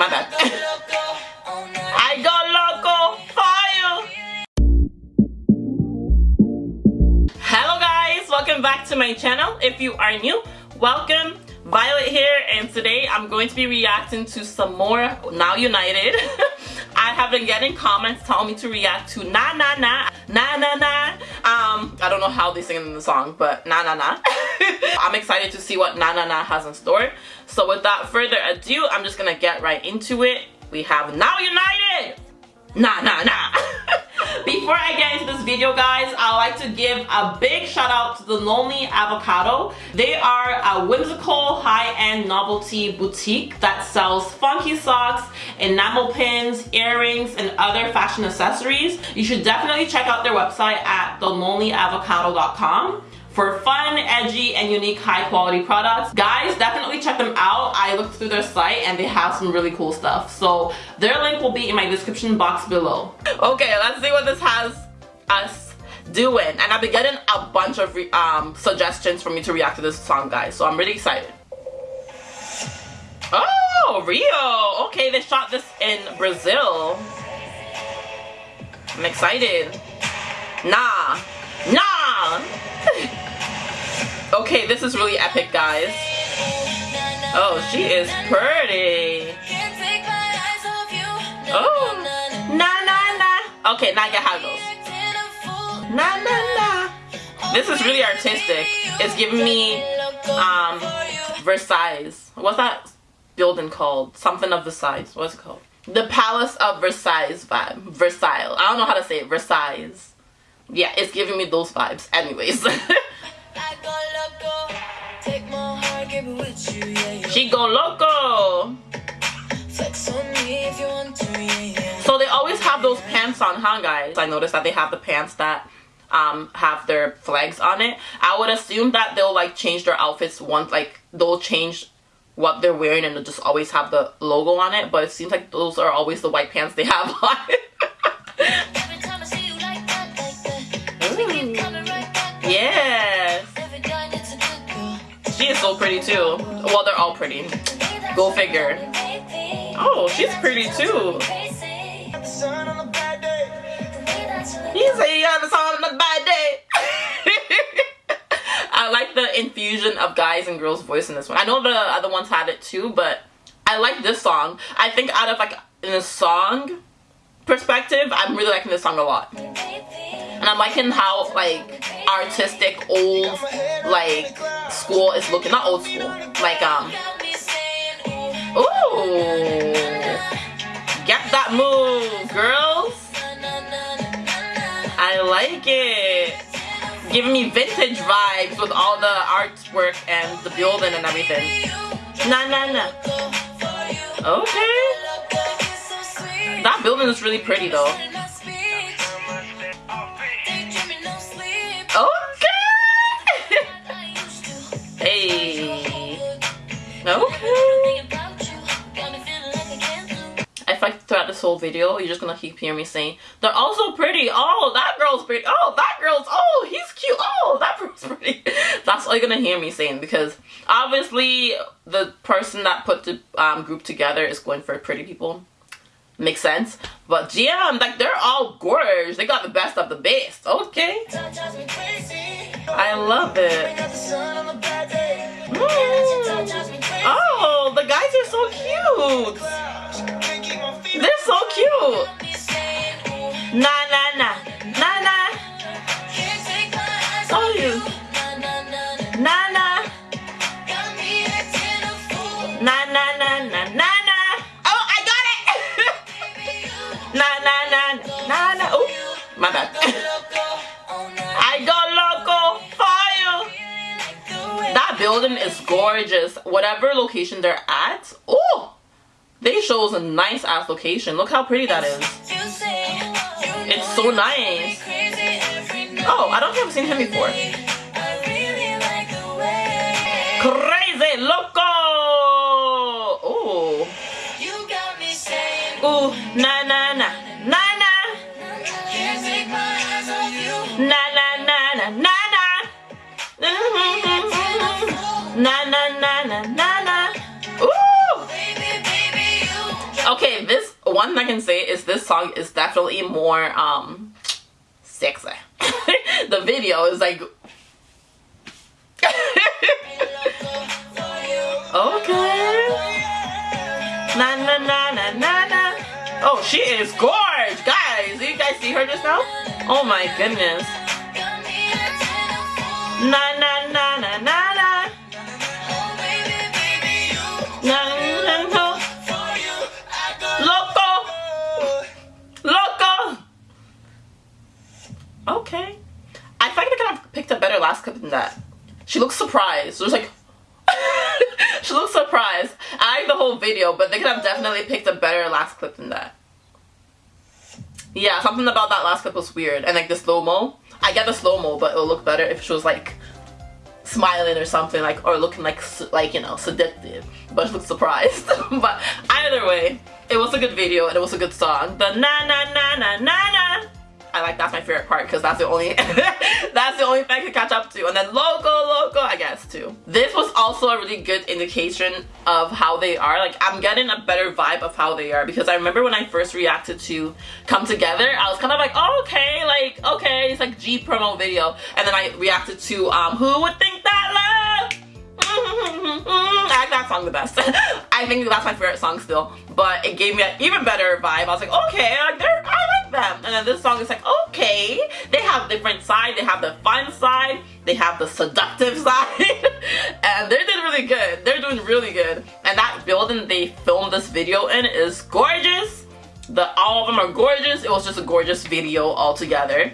my bad. I go loco for you. Hello guys, welcome back to my channel. If you are new, welcome. Violet here and today I'm going to be reacting to some more Now United. I have been getting comments telling me to react to Na Na Na, Na Na Na. Um, I don't know how they sing in the song, but Na Na Na. I'm excited to see what Na Na Na has in store. So without further ado, I'm just gonna get right into it. We have Now United! Na Na Na. Before I get into this video guys, I like to give a big shout out to the Lonely Avocado. They are a whimsical high-end novelty boutique that sells funky socks, enamel pins, earrings, and other fashion accessories. You should definitely check out their website at thelonelyavocado.com for fun, edgy, and unique high quality products. Guys, definitely check them out. I looked through their site and they have some really cool stuff. So their link will be in my description box below. Okay, let's see what this has us doing. And I've been getting a bunch of um, suggestions for me to react to this song, guys. So I'm really excited. Oh, Rio. Okay, they shot this in Brazil. I'm excited. Nah. Nah. Okay, this is really epic, guys. Oh, she is pretty. Oh, na na na. Okay, now get how it goes. Na na na. This is really artistic. It's giving me um Versailles. What's that building called? Something of Versailles. What's it called? The Palace of Versailles vibe. Versailles. I don't know how to say it. Versailles. Yeah, it's giving me those vibes. Anyways. She go loco. So they always have those pants on, huh guys? I noticed that they have the pants that um, have their flags on it. I would assume that they'll like change their outfits once, like they'll change what they're wearing and just always have the logo on it. But it seems like those are always the white pants they have on yes. She is so pretty too. Well, they're all pretty. Go figure. Oh, she's pretty too. He said you got the sun on a bad day. I like the infusion of guys and girls voice in this one. I know the other ones had it too, but I like this song. I think out of like in a song perspective, I'm really liking this song a lot. And I'm liking how like artistic old like school is looking not old school like um ooh get that move girls I like it giving me vintage vibes with all the artwork and the building and everything na na na okay that building is really pretty though Okay. hey. Okay. If I throughout this whole video, you're just gonna keep hearing me saying, they're also pretty. Oh, that girl's pretty. Oh, that girl's, oh, he's cute. Oh, that girl's pretty. That's all you're gonna hear me saying because obviously the person that put the um, group together is going for pretty people. Makes sense. But GM, like they're all gorgeous. They got the best of the best. Okay. I love it. Oh, the guys are so cute. They're so cute. Na na na na na na. Oh, I got it. na na na na na. Oh, my bad. I got loco fire. That building is gorgeous. Whatever location they're at, oh, they shows a nice ass location. Look how pretty that is. It's so nice. Oh, I don't think I've seen him before. Crazy loco. Na na na na na. Na na na na na na. Na na na na na na. Ooh! one thing I can say is this song is definitely more um sexy. the video is like okay. Na na na na na. Oh, she is gorgeous, guys. Did you guys see her just now? Oh my goodness. Na na but they could have definitely picked a better last clip than that. Yeah, something about that last clip was weird. And like the slow-mo. I get the slow-mo, but it'll look better if she was like smiling or something like or looking like like you know seductive but she looks surprised but either way it was a good video and it was a good song the na na na na na na I like that's my favorite part because that's the only that's the only thing I could catch up to and then loco loco I guess too this was also a really good indication of how they are like I'm getting a better vibe of how they are because I remember when I first reacted to come together I was kind of like oh, okay like okay it's like G promo video and then I reacted to um who would think that love I like that song the best. I think that's my favorite song still. But it gave me an even better vibe. I was like, okay, like they're, them. And then this song is like, okay. They have different sides. They have the fun side. They have the seductive side. and they're doing really good. They're doing really good. And that building they filmed this video in is gorgeous. The all of them are gorgeous. It was just a gorgeous video altogether.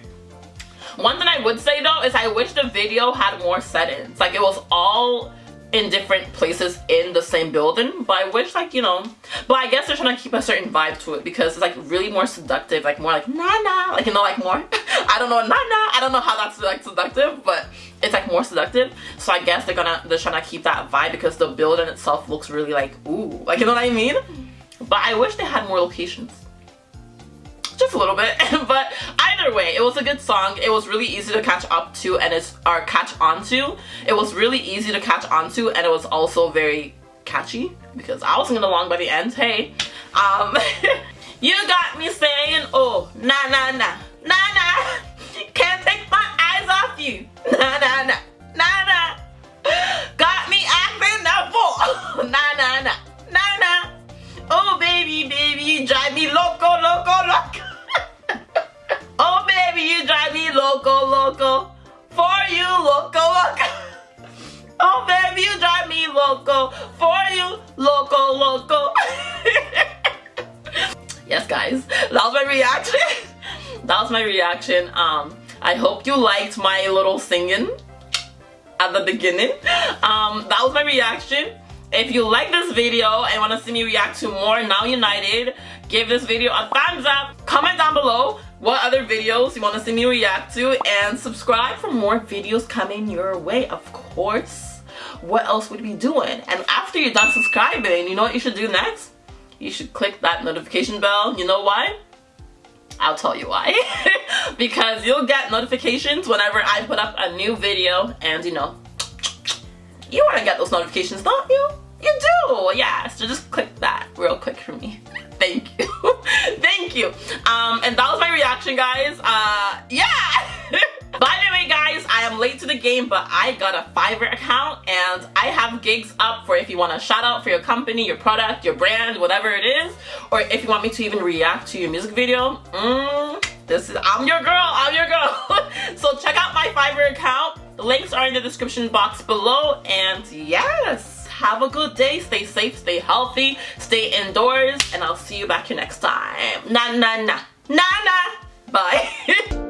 One thing I would say though is I wish the video had more settings. Like it was all in different places in the same building by which like you know but I guess they're trying to keep a certain vibe to it because it's like really more seductive like more like nah nah like you know like more. I don't know nah nah I don't know how that's like seductive but it's like more seductive. So I guess they're gonna they're trying to keep that vibe because the building itself looks really like ooh like you know what I mean? But I wish they had more locations just a little bit but either way it was a good song. It was really easy to catch up to and it's or catch onto it was really easy to catch onto and it was also very catchy because I was singing along by the end. Hey um you got me saying oh nah nah nah nah nah can't take my eyes off you. Nah nah nah nah nah got me acting fool nah nah nah nah nah oh baby baby drive me loco loco loco baby, you drive me loco, loco. For you, loco, loco. Oh, baby, you drive me loco. For you, loco, loco. yes, guys, that was my reaction. that was my reaction. Um, I hope you liked my little singing at the beginning. Um, that was my reaction. If you like this video and want to see me react to more Now United, give this video a thumbs up. Comment down below what other videos you want to see me react to? And subscribe for more videos coming your way of course. What else would we be doing? And after you're done subscribing you know what you should do next? You should click that notification bell. You know why? I'll tell you why. Because you'll get notifications whenever I put up a new video and you know you want to get those notifications don't you? You do yeah so just click that real quick for me thank you thank you um and that was my reaction guys uh yeah By the way guys, I am late to the game but I got a Fiverr account and I have gigs up for if you want a shout out for your company, your product, your brand, whatever it is or if you want me to even react to your music video. Mm, this is, I'm your girl, I'm your girl. so check out my Fiverr account. The links are in the description box below and yes have a good day. Stay safe, stay healthy, stay indoors, and I'll see you back here next time. Na na na. Na na. Bye.